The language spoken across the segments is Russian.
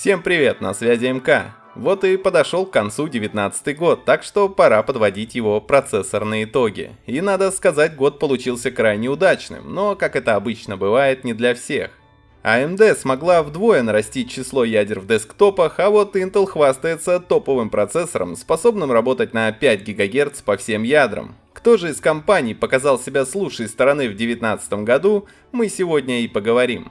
Всем привет, на связи МК. Вот и подошел к концу 19 год, так что пора подводить его процессорные итоги. И надо сказать, год получился крайне удачным, но, как это обычно бывает, не для всех. AMD смогла вдвое нарастить число ядер в десктопах, а вот Intel хвастается топовым процессором, способным работать на 5 ГГц по всем ядрам. Кто же из компаний показал себя с лучшей стороны в 2019 году, мы сегодня и поговорим.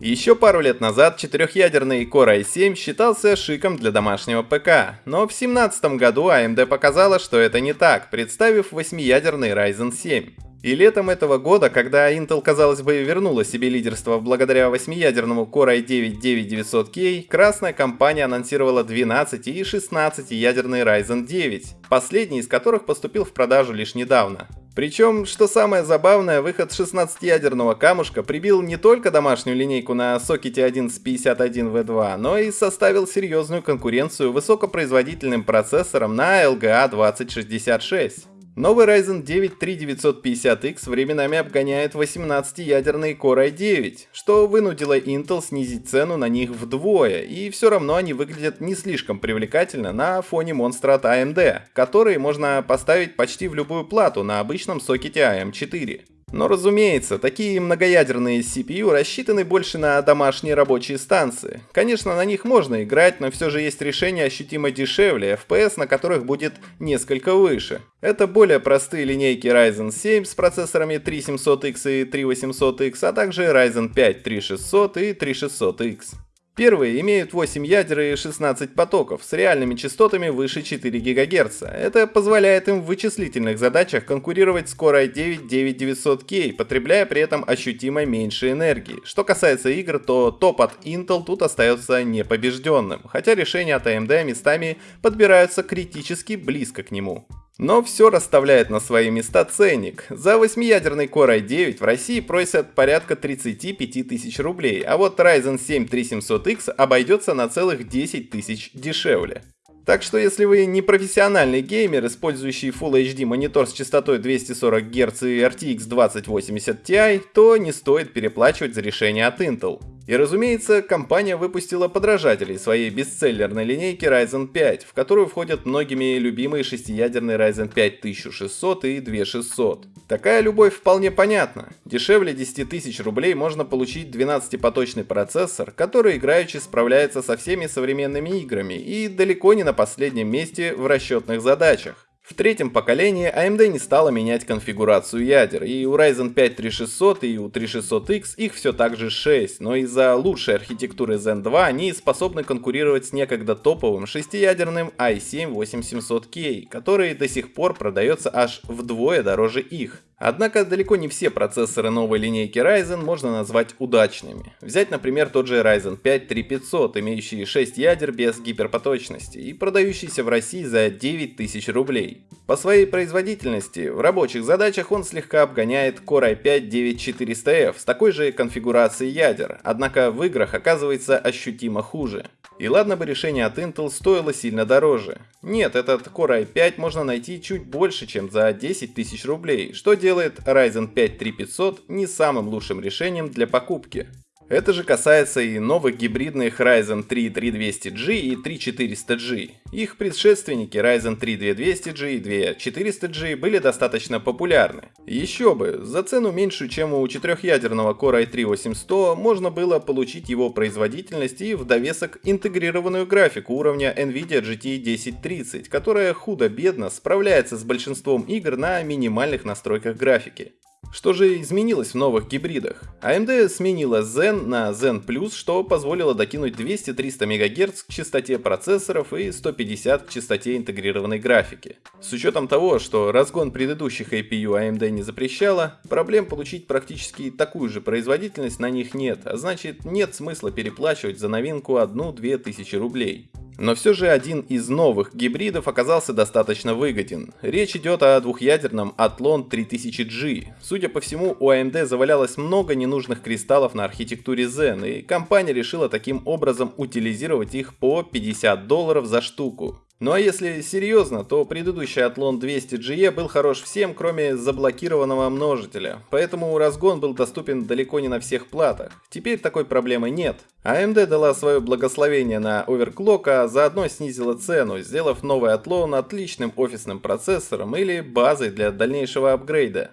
Еще пару лет назад четырехъядерный Core i7 считался шиком для домашнего ПК, но в 2017 году AMD показала, что это не так, представив восьмиядерный Ryzen 7. И летом этого года, когда Intel, казалось бы, вернула себе лидерство благодаря восьмиядерному Core i9-9900K, красная компания анонсировала 12 и 16 ядерный Ryzen 9, последний из которых поступил в продажу лишь недавно. Причем, что самое забавное, выход 16-ядерного камушка прибил не только домашнюю линейку на сокете 1151V2, но и составил серьезную конкуренцию высокопроизводительным процессорам на LGA 2066. Новый Ryzen 9 3950X временами обгоняет 18-ядерный Core i9, что вынудило Intel снизить цену на них вдвое, и все равно они выглядят не слишком привлекательно на фоне монстра от AMD, которые можно поставить почти в любую плату на обычном сокете AM4. Но разумеется, такие многоядерные CPU рассчитаны больше на домашние рабочие станции. Конечно, на них можно играть, но все же есть решения ощутимо дешевле, FPS на которых будет несколько выше. Это более простые линейки Ryzen 7 с процессорами 3700X и 3800X, а также Ryzen 5 3600 и 3600X. Первые имеют 8 ядер и 16 потоков с реальными частотами выше 4 ГГц. Это позволяет им в вычислительных задачах конкурировать с Core i9-9900K, потребляя при этом ощутимо меньше энергии. Что касается игр, то топ от Intel тут остается непобежденным, хотя решения от AMD местами подбираются критически близко к нему. Но все расставляет на свои места ценник. За 8-ядерный Core i9 в России просят порядка 35 тысяч рублей, а вот Ryzen 7 3700X обойдется на целых 10 тысяч дешевле. Так что если вы не профессиональный геймер, использующий Full HD монитор с частотой 240 Гц и RTX 2080 Ti, то не стоит переплачивать за решение от Intel. И разумеется, компания выпустила подражателей своей бестселлерной линейки Ryzen 5, в которую входят многими любимые шестиядерные Ryzen 5 1600 и 2600. Такая любовь вполне понятна. Дешевле 10 тысяч рублей можно получить 12-поточный процессор, который играючи справляется со всеми современными играми и далеко не на последнем месте в расчетных задачах. В третьем поколении AMD не стала менять конфигурацию ядер, и у Ryzen 5 3600 и у 3600X их все так же 6, но из-за лучшей архитектуры Zen 2 они способны конкурировать с некогда топовым шестиядерным i7 8700K, который до сих пор продается аж вдвое дороже их. Однако далеко не все процессоры новой линейки Ryzen можно назвать удачными. Взять, например, тот же Ryzen 5 3500, имеющий 6 ядер без гиперпоточности и продающийся в России за 9000 рублей. По своей производительности в рабочих задачах он слегка обгоняет Core i5 9400F с такой же конфигурацией ядер, однако в играх оказывается ощутимо хуже. И ладно бы решение от Intel стоило сильно дороже. Нет, этот Core i5 можно найти чуть больше, чем за 10 тысяч рублей, что делает Ryzen 5 3500 не самым лучшим решением для покупки. Это же касается и новых гибридных Ryzen 3 3200G и 3400G. Их предшественники Ryzen 3 2200G и 2400G были достаточно популярны. Еще бы, за цену меньшую, чем у четырехъядерного Core i3 8100, можно было получить его производительность и в довесок интегрированную графику уровня Nvidia GT 1030, которая худо-бедно справляется с большинством игр на минимальных настройках графики. Что же изменилось в новых гибридах? AMD сменила Zen на Zen Plus, что позволило докинуть 200-300 МГц к частоте процессоров и 150 к частоте интегрированной графики. С учетом того, что разгон предыдущих APU AMD не запрещала, проблем получить практически такую же производительность на них нет, а значит нет смысла переплачивать за новинку 1-2 тысячи рублей. Но все же один из новых гибридов оказался достаточно выгоден. Речь идет о двухъядерном Athlon 3000G. Судя по всему, у AMD завалялось много ненужных кристаллов на архитектуре Zen, и компания решила таким образом утилизировать их по 50 долларов за штуку. Ну а если серьезно, то предыдущий Athlon 200GE был хорош всем, кроме заблокированного множителя, поэтому разгон был доступен далеко не на всех платах. Теперь такой проблемы нет. AMD дала свое благословение на оверклок, а заодно снизила цену, сделав новый Athlon отличным офисным процессором или базой для дальнейшего апгрейда.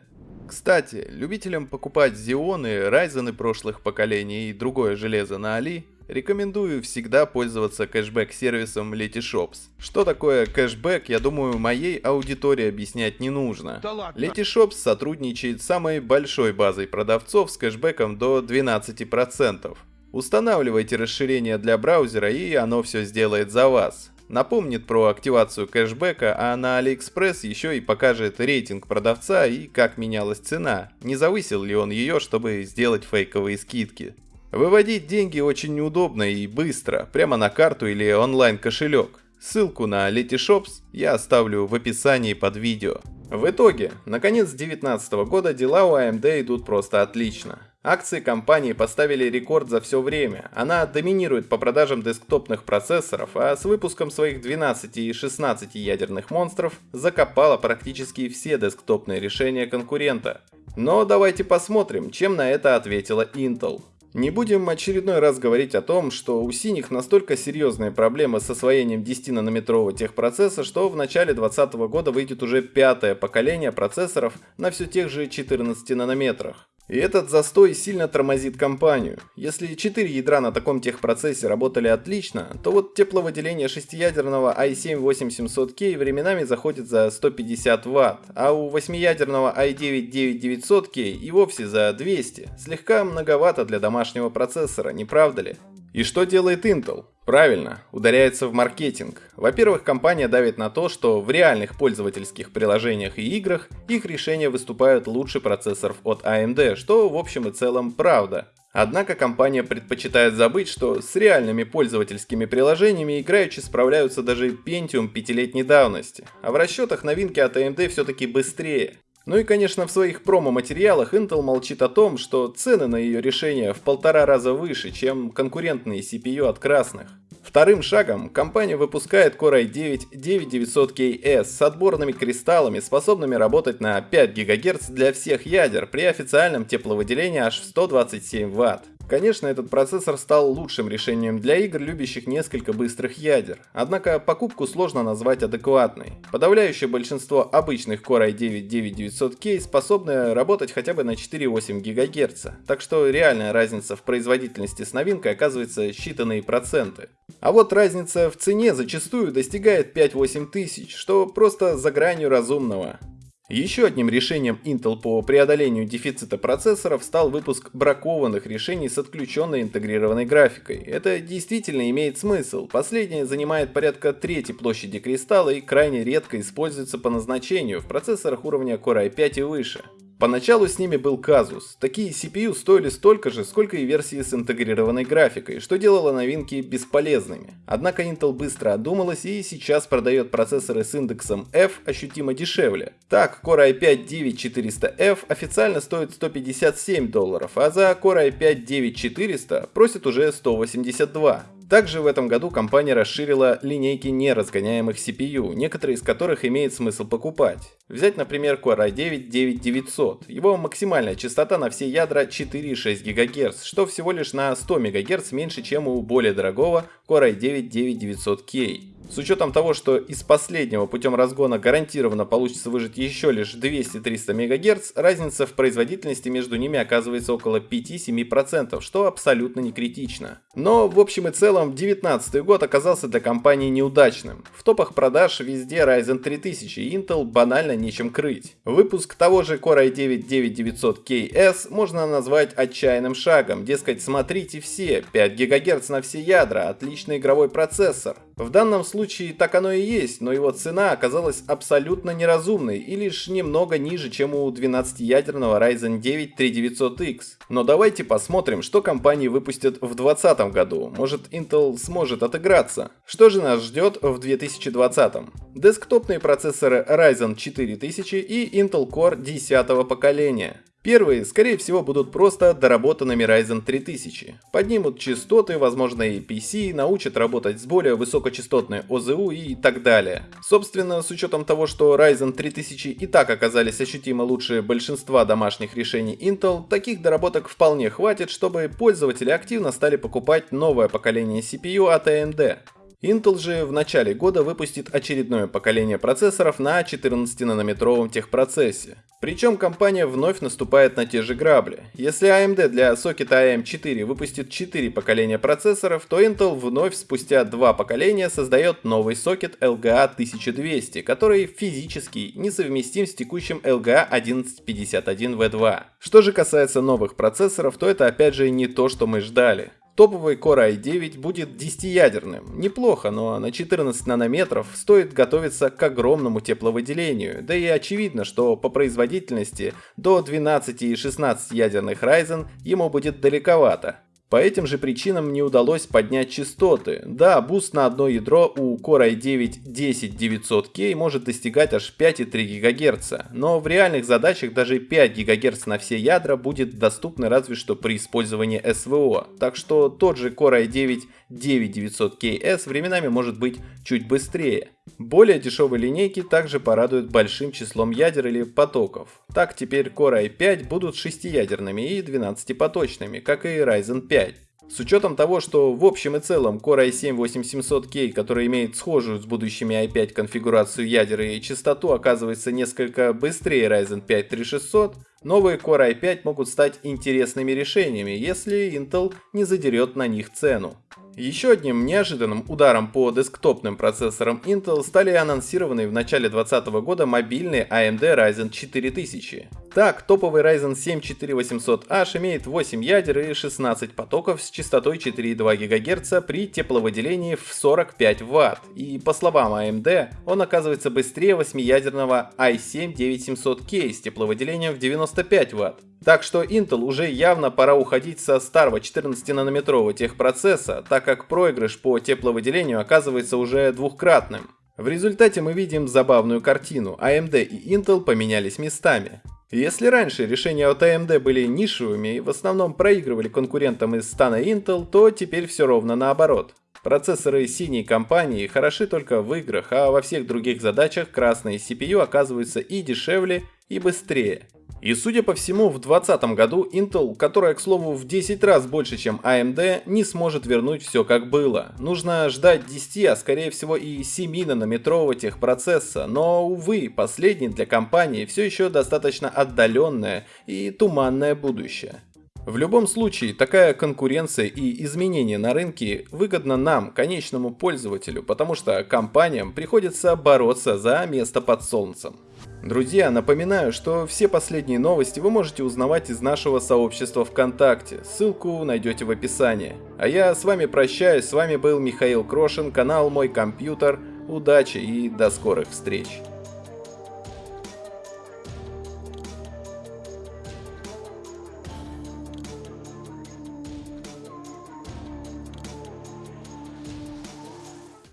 Кстати, любителям покупать Xeon, Ryzen прошлых поколений и другое железо на Али Рекомендую всегда пользоваться кэшбэк-сервисом Letyshops. Что такое кэшбэк, я думаю, моей аудитории объяснять не нужно. Да Letyshops сотрудничает с самой большой базой продавцов с кэшбэком до 12%. Устанавливайте расширение для браузера и оно все сделает за вас. Напомнит про активацию кэшбэка, а на AliExpress еще и покажет рейтинг продавца и как менялась цена, не завысил ли он ее, чтобы сделать фейковые скидки. Выводить деньги очень неудобно и быстро, прямо на карту или онлайн-кошелек. Ссылку на Letyshops я оставлю в описании под видео. В итоге, на конец 2019 года дела у AMD идут просто отлично. Акции компании поставили рекорд за все время. Она доминирует по продажам десктопных процессоров, а с выпуском своих 12 и 16 ядерных монстров закопала практически все десктопные решения конкурента. Но давайте посмотрим, чем на это ответила Intel. Не будем очередной раз говорить о том, что у синих настолько серьезные проблемы с освоением 10-нанометрового техпроцесса, что в начале 2020 года выйдет уже пятое поколение процессоров на все тех же 14 нанометрах. И этот застой сильно тормозит компанию. Если 4 ядра на таком техпроцессе работали отлично, то вот тепловыделение шестиядерного i7-8700K временами заходит за 150 Вт, а у 8-ядерного i9-9900K и вовсе за 200. Слегка многовато для домашнего процессора, не правда ли? И что делает Intel? Правильно, ударяется в маркетинг. Во-первых, компания давит на то, что в реальных пользовательских приложениях и играх их решения выступают лучше процессоров от AMD, что в общем и целом правда. Однако компания предпочитает забыть, что с реальными пользовательскими приложениями играючи справляются даже Pentium пятилетней давности, а в расчетах новинки от AMD все-таки быстрее. Ну и конечно в своих промо-материалах Intel молчит о том, что цены на ее решения в полтора раза выше, чем конкурентные CPU от красных. Вторым шагом компания выпускает Core i9-9900KS с отборными кристаллами, способными работать на 5 ГГц для всех ядер при официальном тепловыделении аж в 127 Вт. Конечно, этот процессор стал лучшим решением для игр, любящих несколько быстрых ядер. Однако покупку сложно назвать адекватной. Подавляющее большинство обычных Core i9-9900K способны работать хотя бы на 4,8 ГГц, так что реальная разница в производительности с новинкой оказывается считанные проценты. А вот разница в цене зачастую достигает 5-8 тысяч, что просто за гранью разумного. Еще одним решением Intel по преодолению дефицита процессоров стал выпуск бракованных решений с отключенной интегрированной графикой. Это действительно имеет смысл. Последнее занимает порядка трети площади кристалла и крайне редко используется по назначению в процессорах уровня Core i5 и выше. Поначалу с ними был казус. Такие CPU стоили столько же, сколько и версии с интегрированной графикой, что делало новинки бесполезными. Однако Intel быстро одумалась и сейчас продает процессоры с индексом F ощутимо дешевле. Так, Core i5-9400F официально стоит 157 долларов, а за Core i5-9400 просит уже 182. Также в этом году компания расширила линейки неразгоняемых CPU, некоторые из которых имеет смысл покупать. Взять, например, Core i9-9900. Его максимальная частота на все ядра 4,6 ГГц, что всего лишь на 100 МГц меньше, чем у более дорогого Core i9-9900K. С учетом того, что из последнего путем разгона гарантированно получится выжать еще лишь 200-300 МГц, разница в производительности между ними оказывается около 5-7%, что абсолютно не критично. Но в общем и целом 2019 год оказался для компании неудачным. В топах продаж везде Ryzen 3000 и Intel банально нечем крыть. Выпуск того же Core i9-9900KS можно назвать отчаянным шагом, дескать смотрите все, 5 ГГц на все ядра, отличный игровой процессор. В данном случае так оно и есть, но его цена оказалась абсолютно неразумной и лишь немного ниже, чем у 12-ядерного Ryzen 9 3900X. Но давайте посмотрим, что компании выпустят в 2020 году. Может Intel сможет отыграться. Что же нас ждет в 2020? Десктопные процессоры Ryzen 4000 и Intel Core 10 поколения. Первые, скорее всего, будут просто доработанными Ryzen 3000. Поднимут частоты, возможно и PC, научат работать с более высокочастотной ОЗУ и так далее. Собственно, с учетом того, что Ryzen 3000 и так оказались ощутимо лучше большинства домашних решений Intel, таких доработок вполне хватит, чтобы пользователи активно стали покупать новое поколение CPU от AMD. Intel же в начале года выпустит очередное поколение процессоров на 14-нанометровом техпроцессе. Причем компания вновь наступает на те же грабли. Если AMD для сокета AM4 выпустит 4 поколения процессоров, то Intel вновь спустя два поколения создает новый сокет LGA 1200, который физически несовместим с текущим LGA 1151V2. Что же касается новых процессоров, то это опять же не то, что мы ждали. Топовый Core i9 будет 10-ядерным. Неплохо, но на 14 нанометров стоит готовиться к огромному тепловыделению. Да и очевидно, что по производительности до 12 и 16 ядерных Ryzen ему будет далековато. По этим же причинам не удалось поднять частоты. Да, буст на одно ядро у Core i9 10900K может достигать аж 5,3 ГГц, но в реальных задачах даже 5 ГГц на все ядра будет доступны разве что при использовании СВО, так что тот же Core i9 9900KS временами может быть чуть быстрее. Более дешевые линейки также порадуют большим числом ядер или потоков. Так теперь Core i5 будут 6-ядерными и 12-поточными, как и Ryzen 5. С учетом того, что в общем и целом Core i7-8700K, который имеет схожую с будущими i5 конфигурацию ядер и частоту, оказывается несколько быстрее Ryzen 5 3600, новые Core i5 могут стать интересными решениями, если Intel не задерет на них цену. Еще одним неожиданным ударом по десктопным процессорам Intel стали анонсированные в начале 2020 года мобильные AMD Ryzen 4000. Так, топовый Ryzen 7 4800H имеет 8 ядер и 16 потоков с частотой 4,2 ГГц при тепловыделении в 45 Вт. И по словам AMD, он оказывается быстрее 8-ядерного i7 9700K с тепловыделением в 95 Вт. Так что Intel уже явно пора уходить со старого 14-нанометрового техпроцесса, так как проигрыш по тепловыделению оказывается уже двухкратным. В результате мы видим забавную картину, AMD и Intel поменялись местами. Если раньше решения от AMD были нишевыми и в основном проигрывали конкурентам из стана Intel, то теперь все ровно наоборот. Процессоры синей компании хороши только в играх, а во всех других задачах красные CPU оказываются и дешевле, и быстрее. И судя по всему, в 2020 году Intel, которая, к слову, в 10 раз больше, чем AMD, не сможет вернуть все как было. Нужно ждать 10, а скорее всего и 7-нанометрового техпроцесса, но, увы, последний для компании все еще достаточно отдаленное и туманное будущее. В любом случае, такая конкуренция и изменения на рынке выгодно нам, конечному пользователю, потому что компаниям приходится бороться за место под солнцем. Друзья, напоминаю, что все последние новости вы можете узнавать из нашего сообщества ВКонтакте, ссылку найдете в описании. А я с вами прощаюсь, с вами был Михаил Крошин, канал Мой Компьютер, удачи и до скорых встреч.